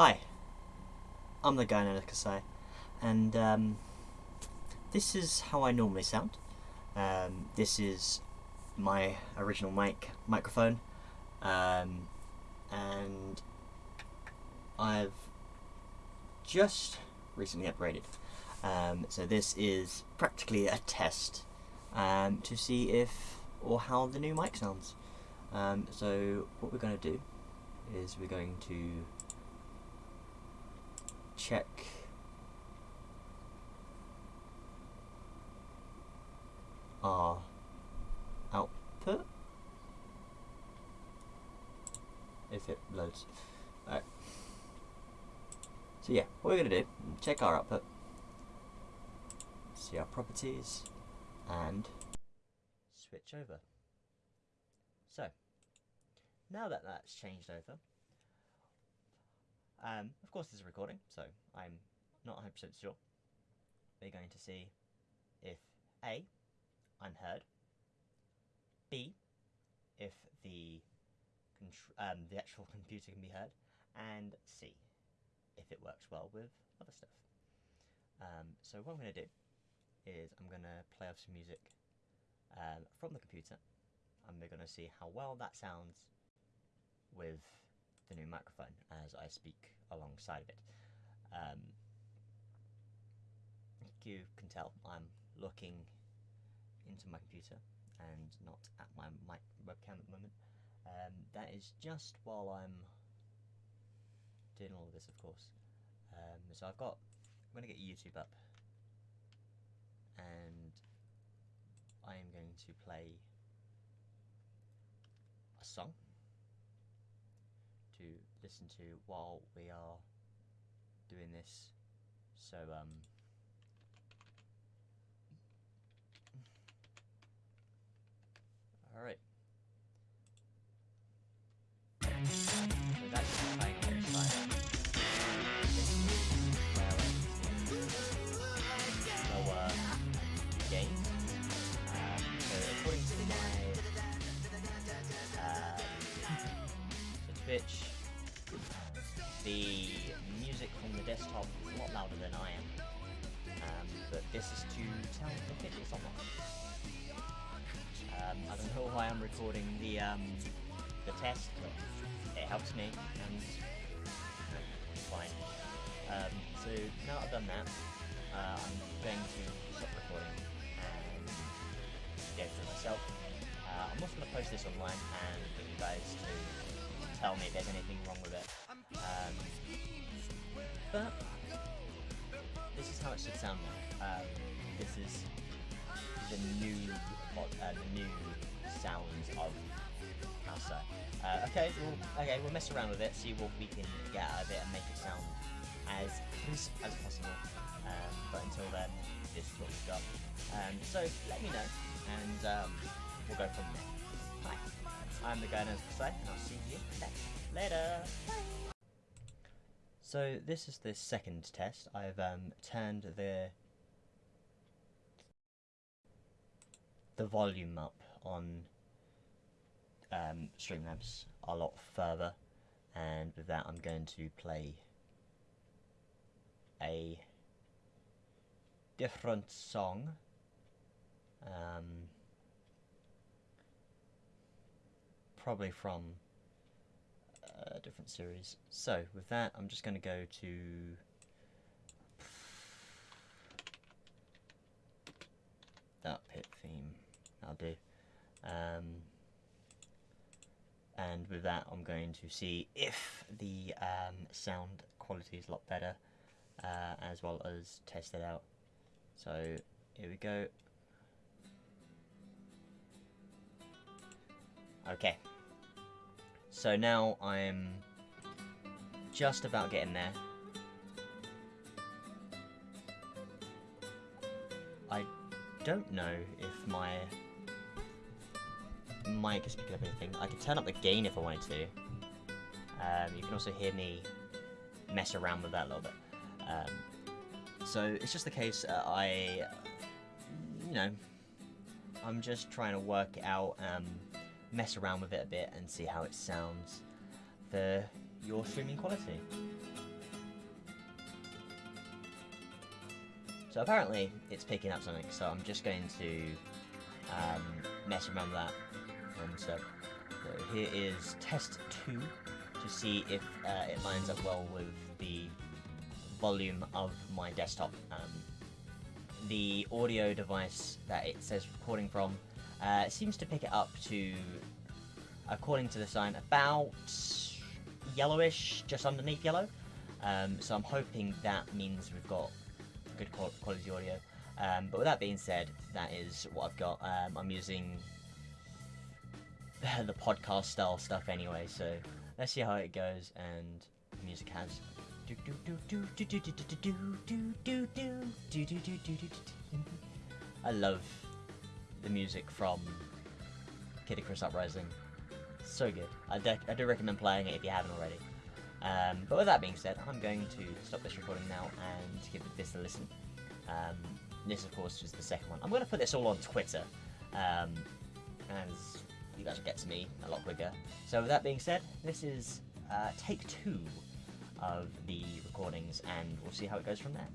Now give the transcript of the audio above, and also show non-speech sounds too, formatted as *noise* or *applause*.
Hi, I'm the guy as Kasai, and um, this is how I normally sound. Um, this is my original mic microphone, um, and I've just recently upgraded. Um, so this is practically a test um, to see if or how the new mic sounds. Um, so what we're going to do is we're going to check our output if it loads. Alright. So yeah, what we're going to do, check our output, see our properties, and switch over. So, now that that's changed over, um, of course this is a recording, so I'm not 100% sure. We're going to see if A, I'm heard, B, if the um, the actual *laughs* computer can be heard, and C, if it works well with other stuff. Um, so what I'm going to do is I'm going to play off some music um, from the computer and we're going to see how well that sounds with the new microphone as I speak alongside of it. Um, you can tell I'm looking into my computer and not at my webcam at the moment. Um, that is just while I'm doing all of this, of course. Um, so I've got, I'm going to get YouTube up and I am going to play a song listen to while we are doing this. So, um, all right. So that's playing alongside. Lower gain. Um, so according to my uh, *laughs* Twitch, desktop is a lot louder than I am. Um, but this is to tell if it is or not. Um, I don't know why I'm recording the um, the test, but it helps me and it's fine. Um, so now I've done that, uh, I'm going to stop recording and go through myself. Uh, I'm also going to post this online and for you guys to tell me if there's anything wrong with it. Um, but this is how it should sound now. Um, this is the new uh, the new sounds of Casa. Uh, okay, we'll, okay, we'll mess around with it, see what we can get out of it and make it sound as crisp as possible. Um, but until then, this is what we've got. Um, so let me know, and um, we'll go from there. Hi, I'm the guy knows Kasai, and I'll see you next. Later. Bye. So this is the second test. I've um, turned the the volume up on um, Streamlabs a lot further and with that I'm going to play a different song um, probably from a different series. So with that I'm just going to go to that Pit theme. I'll do. Um, and with that I'm going to see if the um, sound quality is a lot better uh, as well as test it out. So here we go. Okay so now I'm just about getting there I don't know if my mic is picking up anything. I can turn up the gain if I wanted to. Um, you can also hear me mess around with that a little bit. Um, so it's just the case uh, I, you know, I'm just trying to work out, um, mess around with it a bit and see how it sounds for your streaming quality. So apparently it's picking up something, so I'm just going to um, mess around with that. And so, so here is test 2 to see if uh, it lines up well with the volume of my desktop. Um, the audio device that it says recording from uh, seems to pick it up to, according to the sign, about yellowish, just underneath yellow. Um, so I'm hoping that means we've got good quality audio. Um, but with that being said, that is what I've got. Um, I'm using the podcast style stuff anyway, so let's see how it goes. And the music has. I love the music from Kid Icarus Uprising. So good. I do, I do recommend playing it if you haven't already. Um, but with that being said, I'm going to stop this recording now and give this a listen. Um, this, of course, is the second one. I'm going to put this all on Twitter, um, as you guys will get to me a lot quicker. So with that being said, this is uh, take two of the recordings, and we'll see how it goes from there.